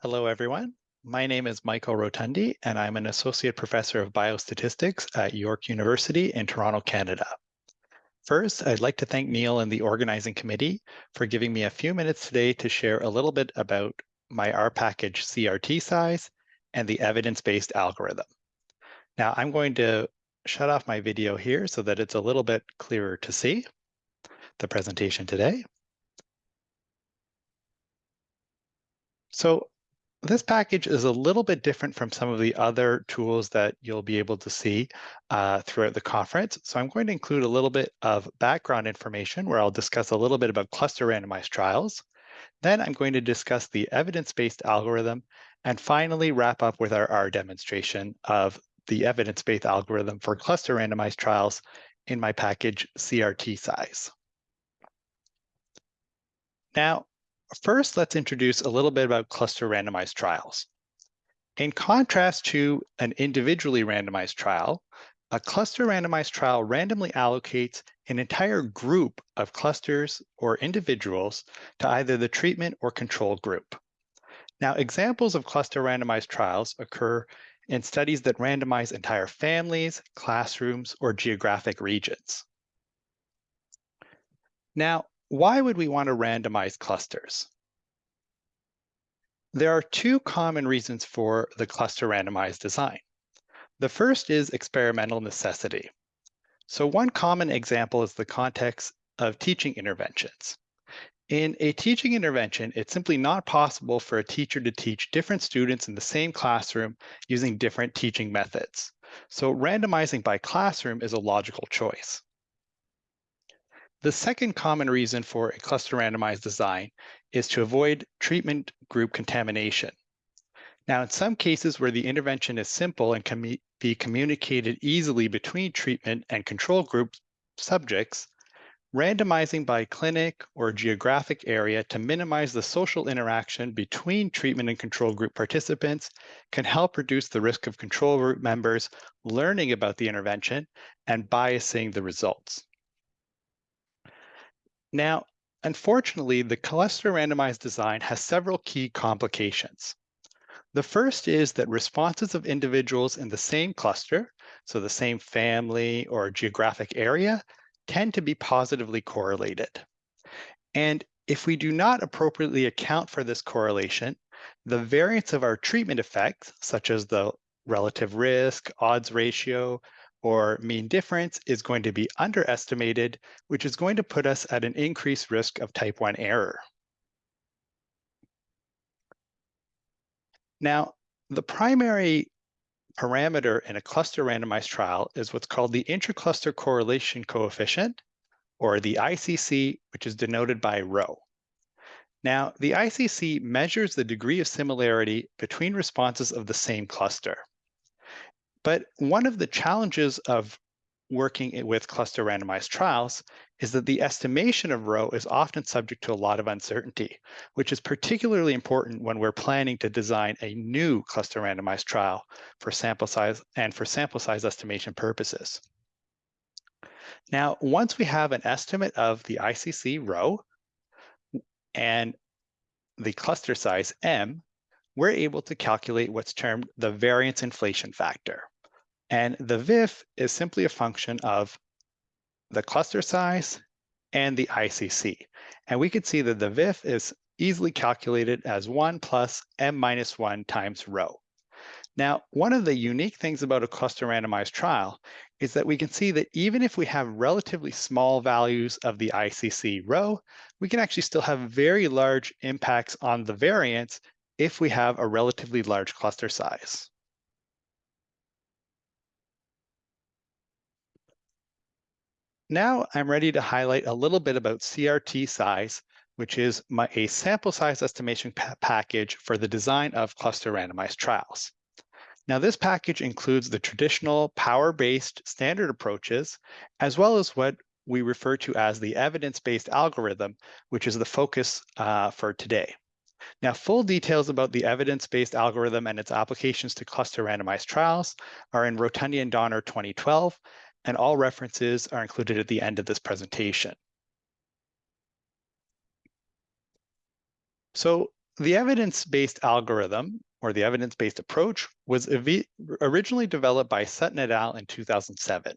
Hello, everyone. My name is Michael Rotondi, and I'm an Associate Professor of Biostatistics at York University in Toronto, Canada. First, I'd like to thank Neil and the organizing committee for giving me a few minutes today to share a little bit about my R package CRTSize and the evidence-based algorithm. Now, I'm going to shut off my video here so that it's a little bit clearer to see the presentation today. So this package is a little bit different from some of the other tools that you'll be able to see uh, throughout the conference. So I'm going to include a little bit of background information where I'll discuss a little bit about cluster randomized trials. Then I'm going to discuss the evidence-based algorithm and finally wrap up with our R demonstration of the evidence-based algorithm for cluster randomized trials in my package CRTSize. Now, First, let's introduce a little bit about cluster randomized trials. In contrast to an individually randomized trial, a cluster randomized trial randomly allocates an entire group of clusters or individuals to either the treatment or control group. Now, examples of cluster randomized trials occur in studies that randomize entire families, classrooms, or geographic regions. Now, why would we want to randomize clusters? There are two common reasons for the cluster randomized design. The first is experimental necessity. So one common example is the context of teaching interventions. In a teaching intervention, it's simply not possible for a teacher to teach different students in the same classroom using different teaching methods. So randomizing by classroom is a logical choice. The second common reason for a cluster randomized design is to avoid treatment group contamination. Now, in some cases where the intervention is simple and can be communicated easily between treatment and control group subjects, randomizing by clinic or geographic area to minimize the social interaction between treatment and control group participants can help reduce the risk of control group members learning about the intervention and biasing the results. Now, unfortunately, the cluster randomized design has several key complications. The first is that responses of individuals in the same cluster, so the same family or geographic area, tend to be positively correlated. And if we do not appropriately account for this correlation, the variance of our treatment effects, such as the relative risk, odds ratio, or mean difference is going to be underestimated, which is going to put us at an increased risk of type 1 error. Now, the primary parameter in a cluster randomized trial is what's called the intracluster correlation coefficient, or the ICC, which is denoted by rho. Now, the ICC measures the degree of similarity between responses of the same cluster. But one of the challenges of working with cluster randomized trials is that the estimation of rho is often subject to a lot of uncertainty, which is particularly important when we're planning to design a new cluster randomized trial for sample size and for sample size estimation purposes. Now, once we have an estimate of the ICC rho and the cluster size M, we're able to calculate what's termed the variance inflation factor. And the VIF is simply a function of the cluster size and the ICC. And we could see that the VIF is easily calculated as 1 plus m minus 1 times rho. Now, one of the unique things about a cluster randomized trial is that we can see that even if we have relatively small values of the ICC rho, we can actually still have very large impacts on the variance if we have a relatively large cluster size. Now I'm ready to highlight a little bit about CRTSize, which is my, a sample size estimation pa package for the design of cluster randomized trials. Now this package includes the traditional power-based standard approaches, as well as what we refer to as the evidence-based algorithm, which is the focus uh, for today. Now, full details about the evidence-based algorithm and its applications to cluster randomized trials are in Rotondi and Donner 2012, and all references are included at the end of this presentation. So the evidence-based algorithm or the evidence-based approach was originally developed by Sutton et al. in 2007.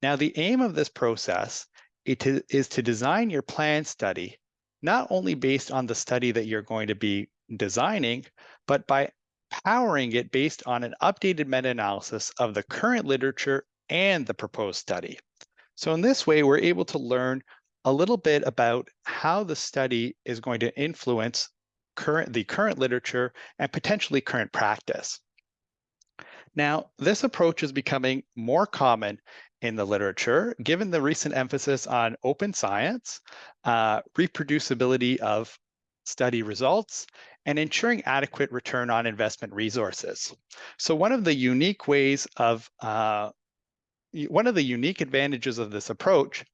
Now, the aim of this process is to design your plan study not only based on the study that you're going to be designing, but by powering it based on an updated meta-analysis of the current literature and the proposed study. So in this way, we're able to learn a little bit about how the study is going to influence current, the current literature and potentially current practice. Now, this approach is becoming more common in the literature, given the recent emphasis on open science, uh, reproducibility of study results, and ensuring adequate return on investment resources. So one of the unique ways of, uh, one of the unique advantages of this approach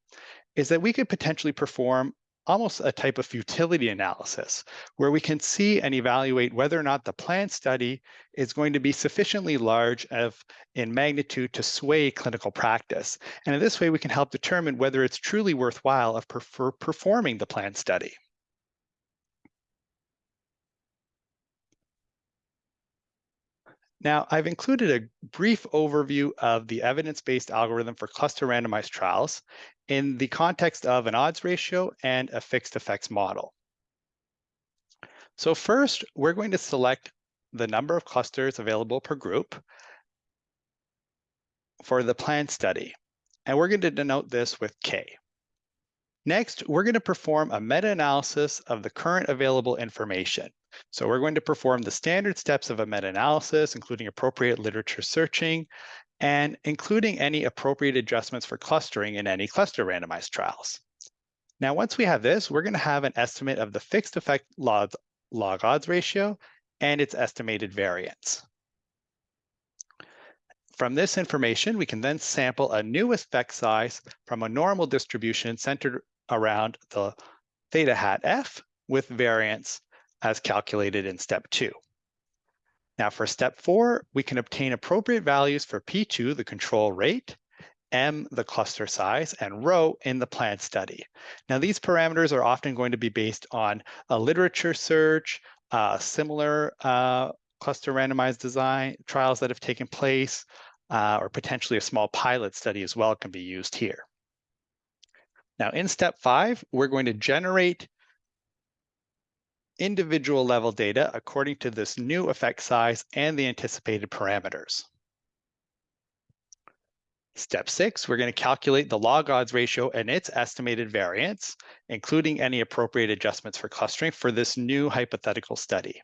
is that we could potentially perform almost a type of futility analysis where we can see and evaluate whether or not the planned study is going to be sufficiently large of in magnitude to sway clinical practice. And in this way, we can help determine whether it's truly worthwhile of per performing the planned study. Now, I've included a brief overview of the evidence-based algorithm for cluster randomized trials in the context of an odds ratio and a fixed effects model. So first, we're going to select the number of clusters available per group for the planned study, and we're going to denote this with K. Next, we're going to perform a meta-analysis of the current available information. So we're going to perform the standard steps of a meta-analysis, including appropriate literature searching, and including any appropriate adjustments for clustering in any cluster randomized trials. Now, once we have this, we're going to have an estimate of the fixed effect log, log odds ratio and its estimated variance. From this information, we can then sample a new effect size from a normal distribution centered around the theta hat F with variance as calculated in step two. Now for step four, we can obtain appropriate values for P2, the control rate, M, the cluster size, and rho in the planned study. Now these parameters are often going to be based on a literature search, uh, similar uh, cluster randomized design trials that have taken place, uh, or potentially a small pilot study as well can be used here. Now in step five, we're going to generate individual level data according to this new effect size and the anticipated parameters. Step six, we're going to calculate the log odds ratio and its estimated variance, including any appropriate adjustments for clustering for this new hypothetical study.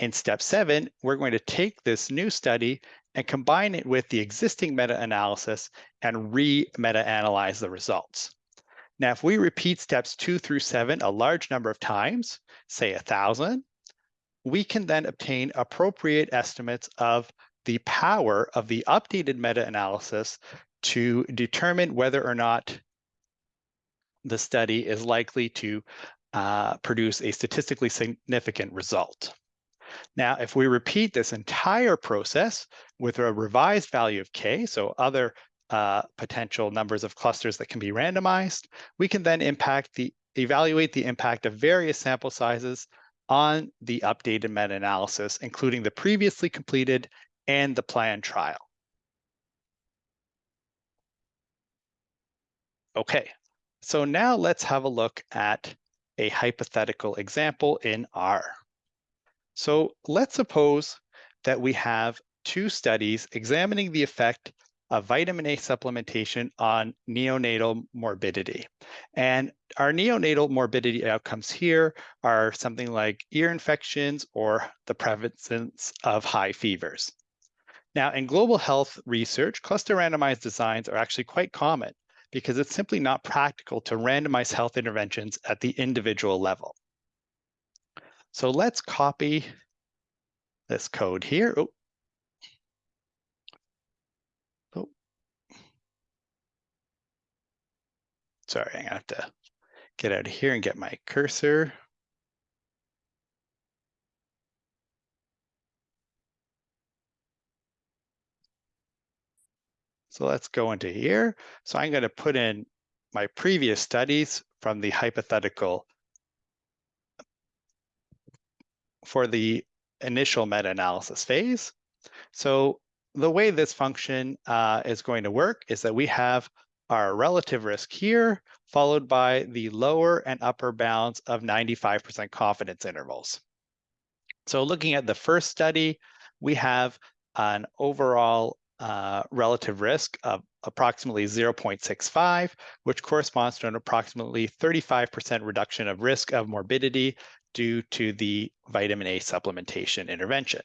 In step seven, we're going to take this new study and combine it with the existing meta-analysis and re-meta-analyze the results. Now, if we repeat steps two through seven a large number of times, say a thousand, we can then obtain appropriate estimates of the power of the updated meta-analysis to determine whether or not the study is likely to uh, produce a statistically significant result. Now, if we repeat this entire process with a revised value of k, so other uh, potential numbers of clusters that can be randomized, we can then impact the evaluate the impact of various sample sizes on the updated meta-analysis, including the previously completed and the planned trial. Okay, so now let's have a look at a hypothetical example in R. So let's suppose that we have two studies examining the effect of vitamin A supplementation on neonatal morbidity. And our neonatal morbidity outcomes here are something like ear infections or the prevalence of high fevers. Now, in global health research, cluster randomized designs are actually quite common because it's simply not practical to randomize health interventions at the individual level. So let's copy this code here. Oh, Sorry, gonna have to get out of here and get my cursor. So let's go into here. So I'm going to put in my previous studies from the hypothetical for the initial meta-analysis phase. So the way this function uh, is going to work is that we have our relative risk here, followed by the lower and upper bounds of 95% confidence intervals. So looking at the first study, we have an overall uh, relative risk of approximately 0.65, which corresponds to an approximately 35% reduction of risk of morbidity due to the vitamin A supplementation intervention.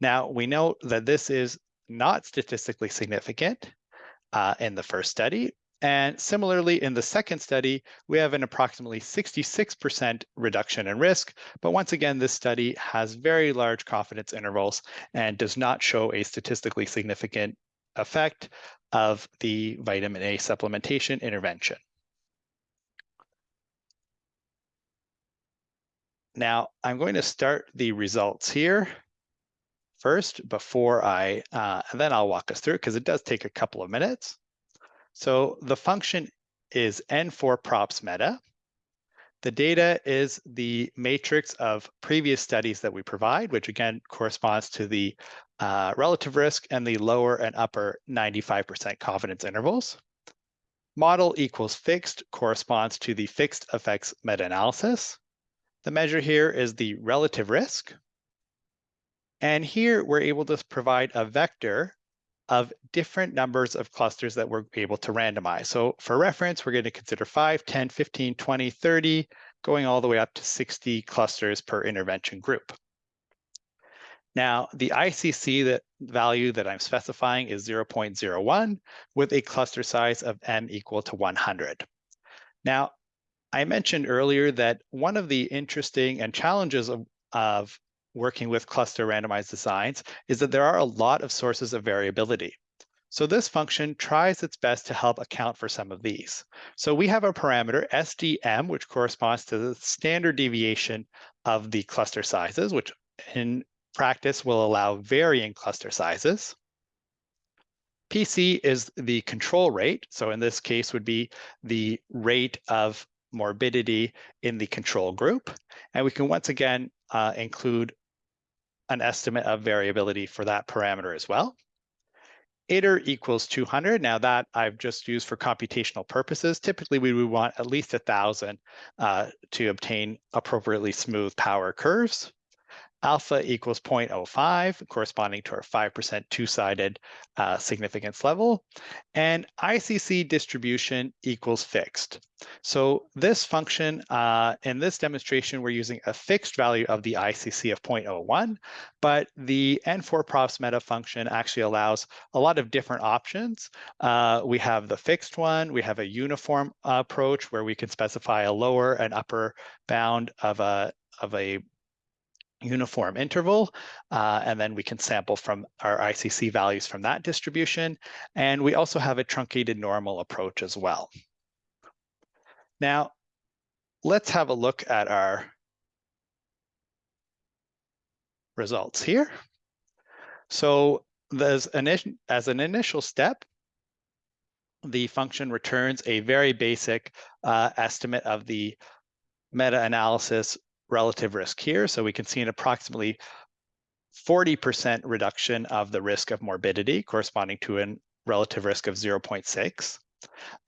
Now, we know that this is not statistically significant uh, in the first study. And similarly, in the second study, we have an approximately 66% reduction in risk. But once again, this study has very large confidence intervals and does not show a statistically significant effect of the vitamin A supplementation intervention. Now, I'm going to start the results here first before I, uh, and then I'll walk us through it because it does take a couple of minutes. So the function is N4 props meta. The data is the matrix of previous studies that we provide, which again corresponds to the uh, relative risk and the lower and upper 95% confidence intervals. Model equals fixed corresponds to the fixed effects meta-analysis. The measure here is the relative risk. And here we're able to provide a vector of different numbers of clusters that we're able to randomize. So for reference, we're going to consider 5, 10, 15, 20, 30, going all the way up to 60 clusters per intervention group. Now, the ICC that value that I'm specifying is 0.01 with a cluster size of m equal to 100. Now, I mentioned earlier that one of the interesting and challenges of, of working with cluster randomized designs is that there are a lot of sources of variability. So this function tries its best to help account for some of these. So we have a parameter SDM, which corresponds to the standard deviation of the cluster sizes, which in practice will allow varying cluster sizes. PC is the control rate. So in this case would be the rate of morbidity in the control group. And we can once again uh, include an estimate of variability for that parameter as well. Iter equals 200. Now that I've just used for computational purposes. Typically, we would want at least 1,000 uh, to obtain appropriately smooth power curves alpha equals 0.05, corresponding to our 5% two-sided uh, significance level, and ICC distribution equals fixed. So this function, uh, in this demonstration, we're using a fixed value of the ICC of 0.01, but the N4 props meta function actually allows a lot of different options. Uh, we have the fixed one, we have a uniform approach where we can specify a lower and upper bound of a of a uniform interval, uh, and then we can sample from our ICC values from that distribution. And we also have a truncated normal approach as well. Now, let's have a look at our results here. So there's an, as an initial step, the function returns a very basic uh, estimate of the meta-analysis relative risk here. So we can see an approximately 40% reduction of the risk of morbidity corresponding to a relative risk of 0.6.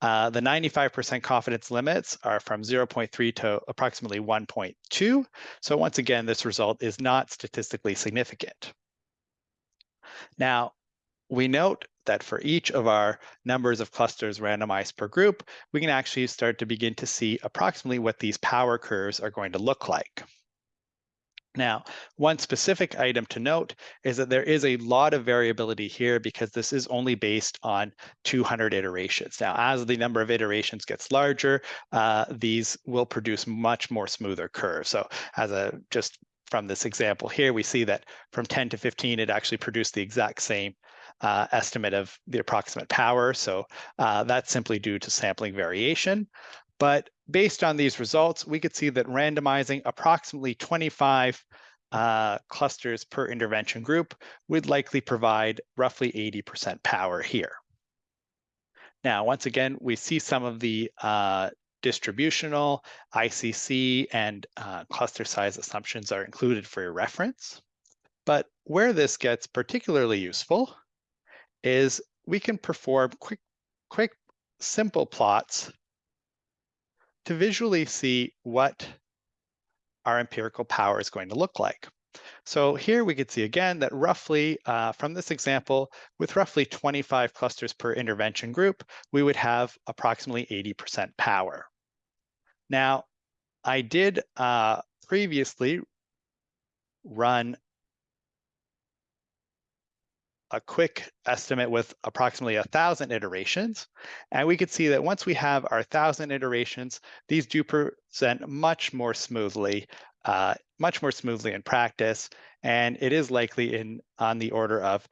Uh, the 95% confidence limits are from 0.3 to approximately 1.2. So once again, this result is not statistically significant. Now, we note that for each of our numbers of clusters randomized per group, we can actually start to begin to see approximately what these power curves are going to look like. Now, one specific item to note is that there is a lot of variability here because this is only based on 200 iterations. Now, as the number of iterations gets larger, uh, these will produce much more smoother curves. So as a just from this example here, we see that from 10 to 15, it actually produced the exact same uh, estimate of the approximate power. So uh, that's simply due to sampling variation. But based on these results, we could see that randomizing approximately 25 uh, clusters per intervention group would likely provide roughly 80% power here. Now, once again, we see some of the uh, distributional, ICC, and uh, cluster size assumptions are included for your reference. But where this gets particularly useful is we can perform quick, quick, simple plots to visually see what our empirical power is going to look like. So here we could see again that roughly uh, from this example, with roughly 25 clusters per intervention group, we would have approximately 80% power. Now, I did uh, previously run a quick estimate with approximately a thousand iterations. And we could see that once we have our thousand iterations, these do present much more smoothly, uh, much more smoothly in practice. And it is likely in on the order of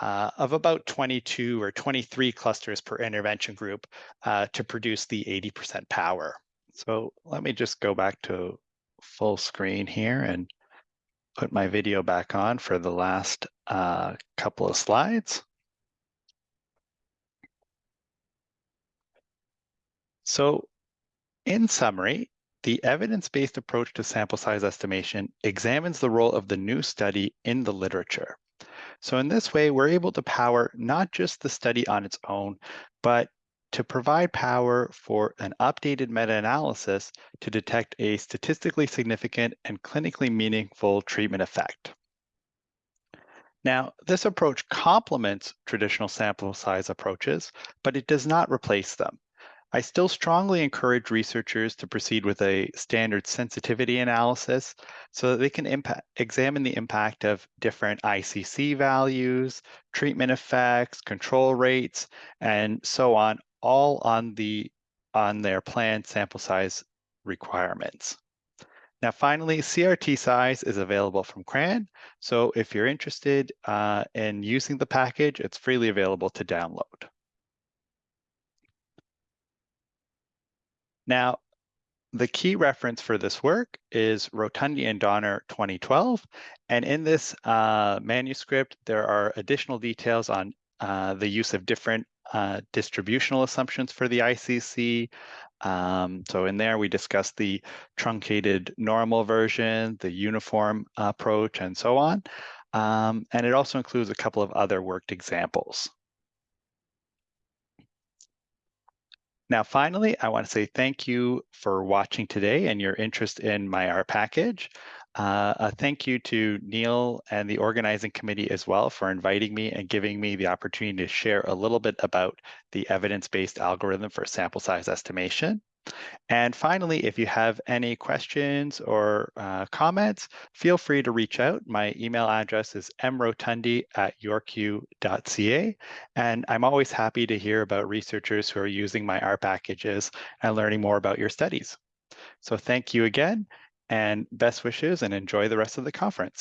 uh, of about 22 or 23 clusters per intervention group uh, to produce the 80% power. So let me just go back to full screen here and put my video back on for the last uh, couple of slides. So in summary, the evidence-based approach to sample size estimation examines the role of the new study in the literature. So in this way, we're able to power not just the study on its own, but to provide power for an updated meta-analysis to detect a statistically significant and clinically meaningful treatment effect. Now, this approach complements traditional sample size approaches, but it does not replace them. I still strongly encourage researchers to proceed with a standard sensitivity analysis so that they can impact, examine the impact of different ICC values, treatment effects, control rates, and so on all on the on their planned sample size requirements. Now, finally, CRTSize is available from CRAN. So if you're interested uh, in using the package, it's freely available to download. Now, the key reference for this work is Rotondi and Donner 2012. And in this uh, manuscript, there are additional details on uh, the use of different uh, distributional assumptions for the ICC. Um, so in there, we discussed the truncated normal version, the uniform approach, and so on. Um, and it also includes a couple of other worked examples. Now, finally, I want to say thank you for watching today and your interest in my R package. Uh, a thank you to Neil and the organizing committee as well for inviting me and giving me the opportunity to share a little bit about the evidence-based algorithm for sample size estimation. And finally, if you have any questions or uh, comments, feel free to reach out. My email address is mrotondi at yorku.ca. And I'm always happy to hear about researchers who are using my R packages and learning more about your studies. So thank you again and best wishes and enjoy the rest of the conference.